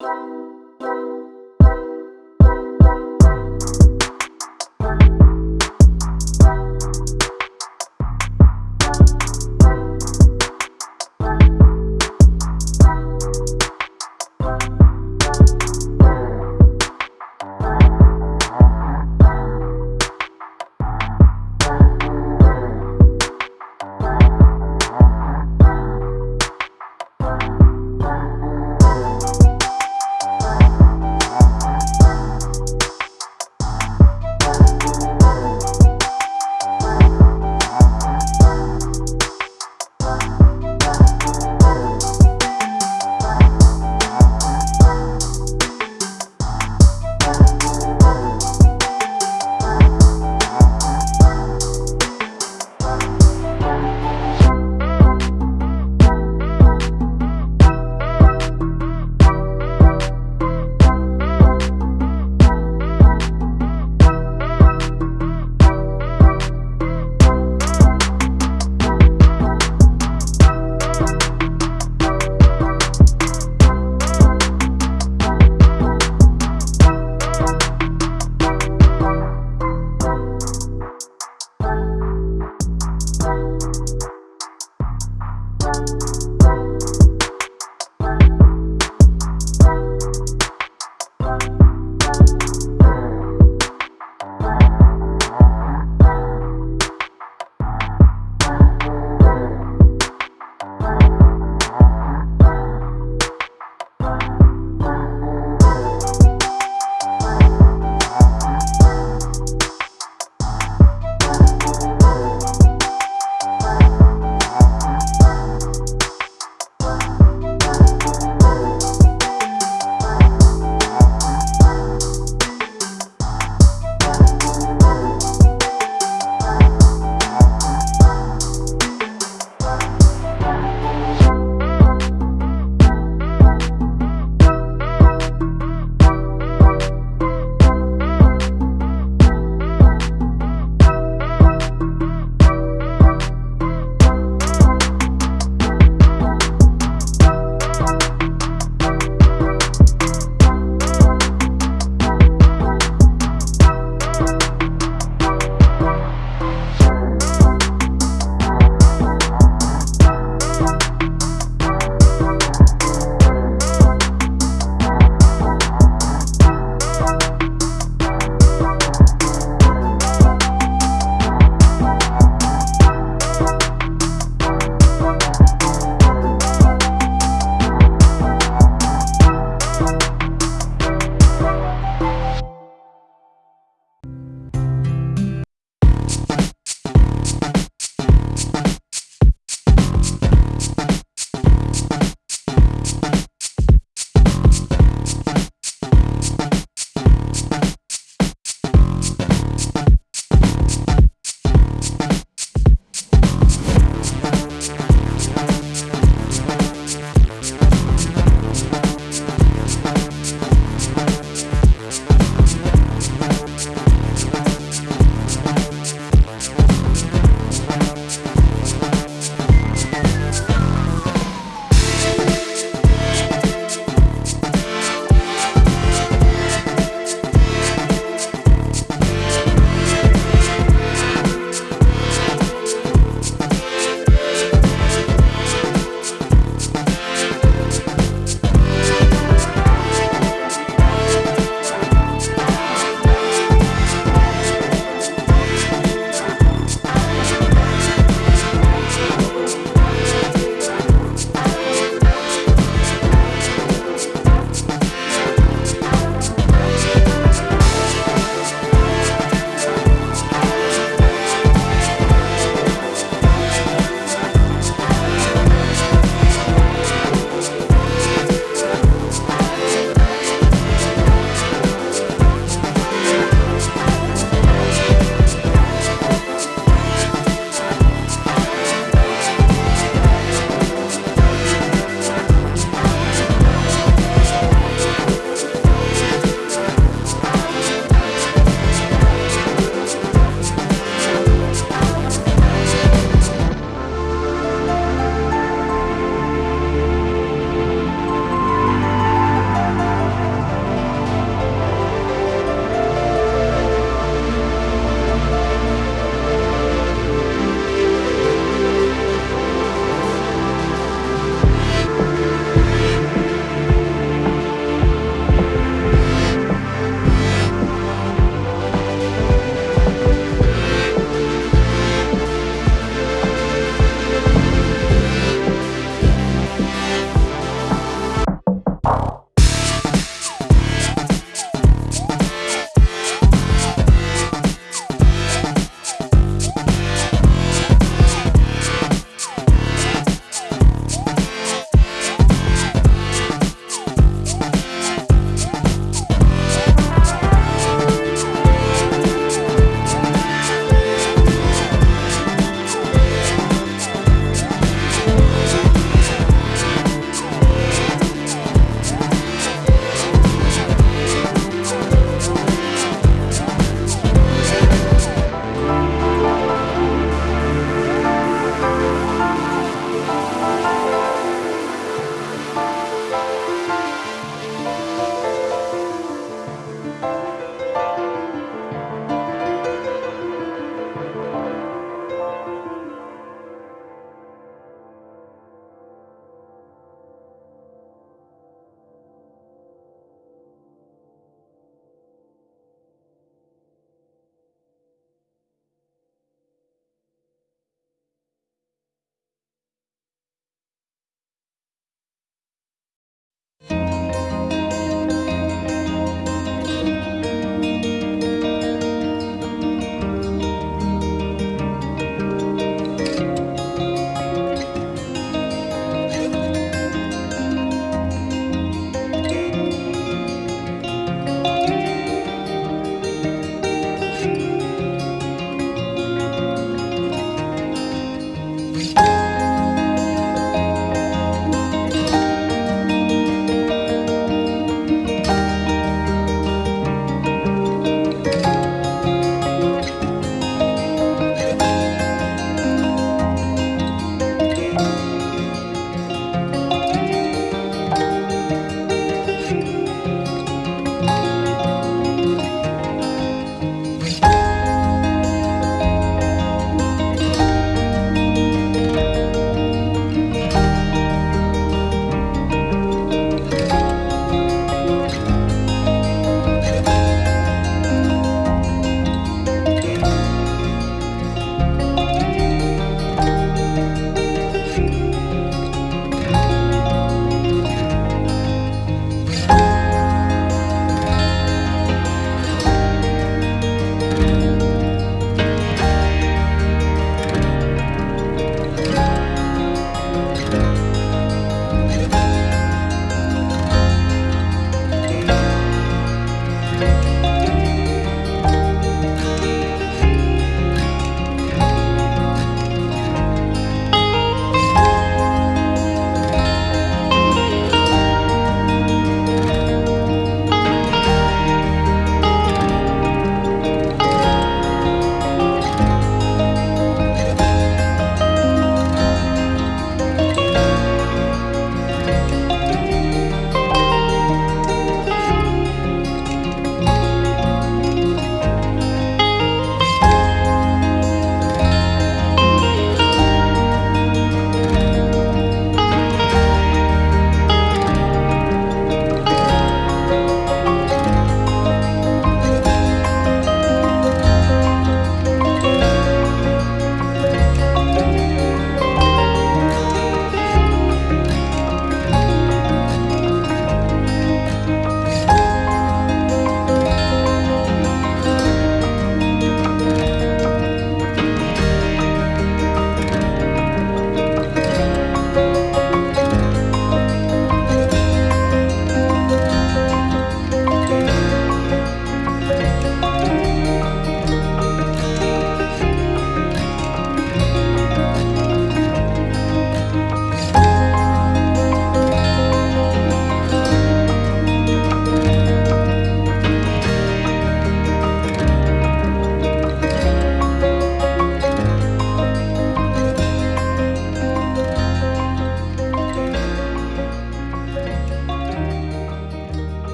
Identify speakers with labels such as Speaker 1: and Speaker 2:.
Speaker 1: you